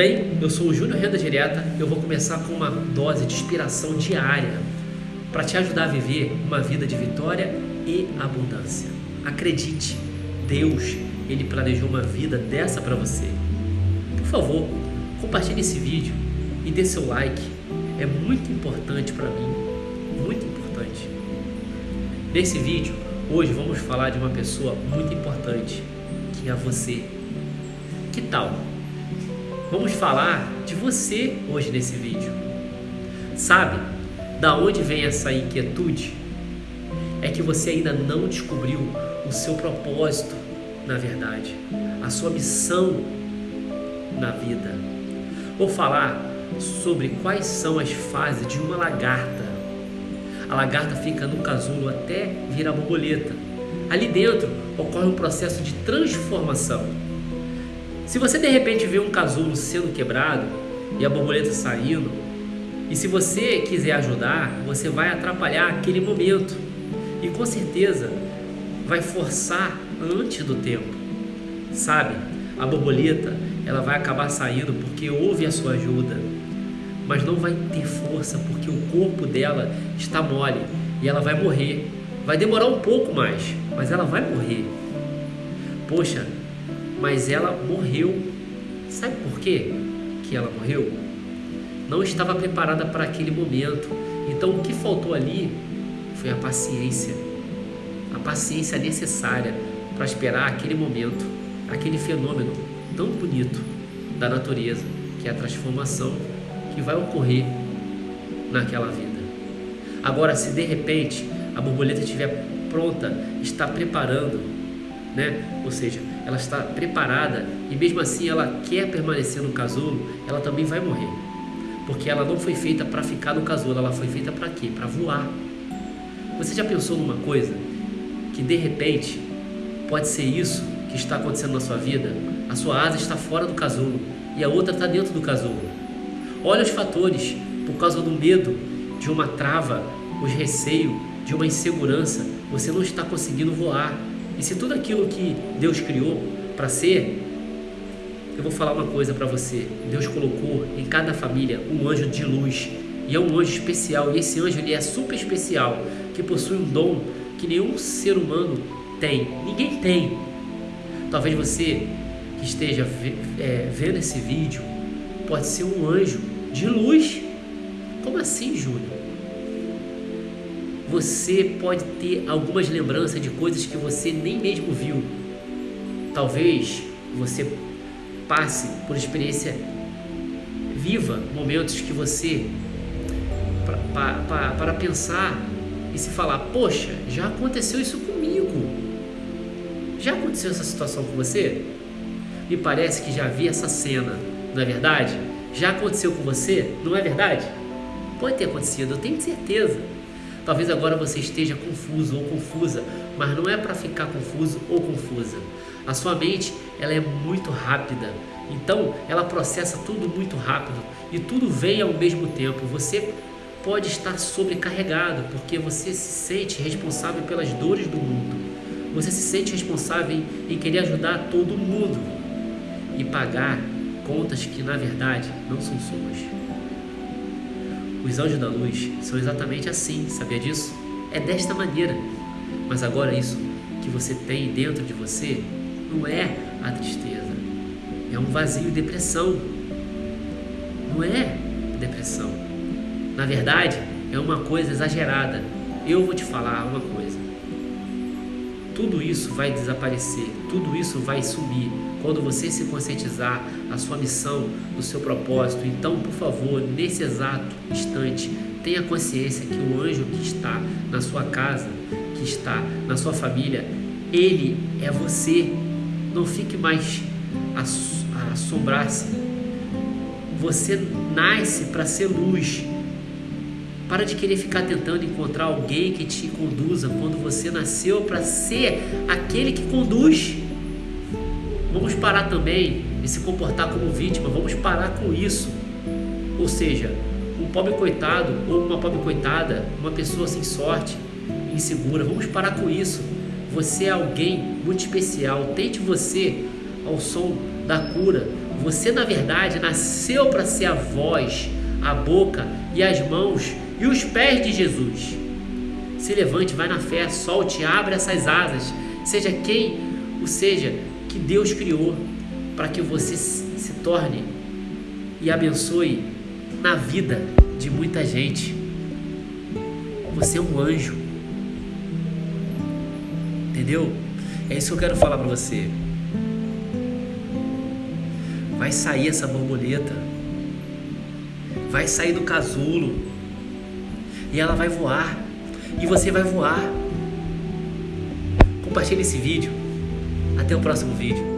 bem? Eu sou o Júnior Renda Direta. Eu vou começar com uma dose de inspiração diária para te ajudar a viver uma vida de vitória e abundância. Acredite, Deus, ele planejou uma vida dessa para você. Por favor, compartilhe esse vídeo e dê seu like. É muito importante para mim, muito importante. Nesse vídeo, hoje vamos falar de uma pessoa muito importante, que é você. Que tal? Vamos falar de você hoje nesse vídeo. Sabe da onde vem essa inquietude? É que você ainda não descobriu o seu propósito, na verdade, a sua missão na vida. Vou falar sobre quais são as fases de uma lagarta. A lagarta fica no casulo até virar borboleta. Ali dentro ocorre um processo de transformação se você de repente vê um casulo sendo quebrado e a borboleta saindo, e se você quiser ajudar, você vai atrapalhar aquele momento e com certeza vai forçar antes do tempo. Sabe? A borboleta, ela vai acabar saindo porque houve a sua ajuda, mas não vai ter força porque o corpo dela está mole e ela vai morrer. Vai demorar um pouco mais, mas ela vai morrer. Poxa, mas ela morreu. Sabe por quê que ela morreu? Não estava preparada para aquele momento. Então o que faltou ali foi a paciência. A paciência necessária para esperar aquele momento, aquele fenômeno tão bonito da natureza, que é a transformação que vai ocorrer naquela vida. Agora, se de repente a borboleta estiver pronta, está preparando, né? Ou seja, ela está preparada e mesmo assim ela quer permanecer no casulo, ela também vai morrer. Porque ela não foi feita para ficar no casulo, ela foi feita para quê? Para voar. Você já pensou numa coisa que de repente pode ser isso que está acontecendo na sua vida? A sua asa está fora do casulo e a outra está dentro do casulo. Olha os fatores, por causa do medo, de uma trava, os receios, de uma insegurança, você não está conseguindo voar. E se tudo aquilo que Deus criou para ser, eu vou falar uma coisa para você. Deus colocou em cada família um anjo de luz. E é um anjo especial. E esse anjo ele é super especial, que possui um dom que nenhum ser humano tem. Ninguém tem. Talvez você que esteja é, vendo esse vídeo pode ser um anjo de luz. Como assim, Júnior? Você pode ter algumas lembranças de coisas que você nem mesmo viu. Talvez você passe por experiência viva, momentos que você para, pensar e se falar, poxa, já aconteceu isso comigo. Já aconteceu essa situação com você? Me parece que já vi essa cena, não é verdade? Já aconteceu com você, não é verdade? Pode ter acontecido, eu tenho certeza. Talvez agora você esteja confuso ou confusa, mas não é para ficar confuso ou confusa. A sua mente ela é muito rápida, então ela processa tudo muito rápido e tudo vem ao mesmo tempo. Você pode estar sobrecarregado porque você se sente responsável pelas dores do mundo. Você se sente responsável em, em querer ajudar todo mundo e pagar contas que na verdade não são suas. Os anjos da luz são exatamente assim, sabia disso? É desta maneira. Mas agora isso que você tem dentro de você não é a tristeza, é um vazio depressão. Não é depressão. Na verdade, é uma coisa exagerada. Eu vou te falar uma coisa. Tudo isso vai desaparecer, tudo isso vai sumir quando você se conscientizar a sua missão, o seu propósito. Então, por favor, nesse exato instante, tenha consciência que o anjo que está na sua casa, que está na sua família, ele é você. Não fique mais assombrar-se. Você nasce para ser luz. Para de querer ficar tentando encontrar alguém que te conduza quando você nasceu para ser aquele que conduz. Vamos parar também de se comportar como vítima, vamos parar com isso. Ou seja, um pobre coitado ou uma pobre coitada, uma pessoa sem sorte, insegura, vamos parar com isso. Você é alguém muito especial. Tente você ao som da cura. Você, na verdade, nasceu para ser a voz, a boca e as mãos e os pés de Jesus. Se levante, vai na fé, solte, abre essas asas. Seja quem o seja que Deus criou para que você se torne e abençoe na vida de muita gente. Você é um anjo. Entendeu? É isso que eu quero falar para você. Vai sair essa borboleta. Vai sair do casulo. E ela vai voar. E você vai voar. Compartilhe esse vídeo. Até o próximo vídeo.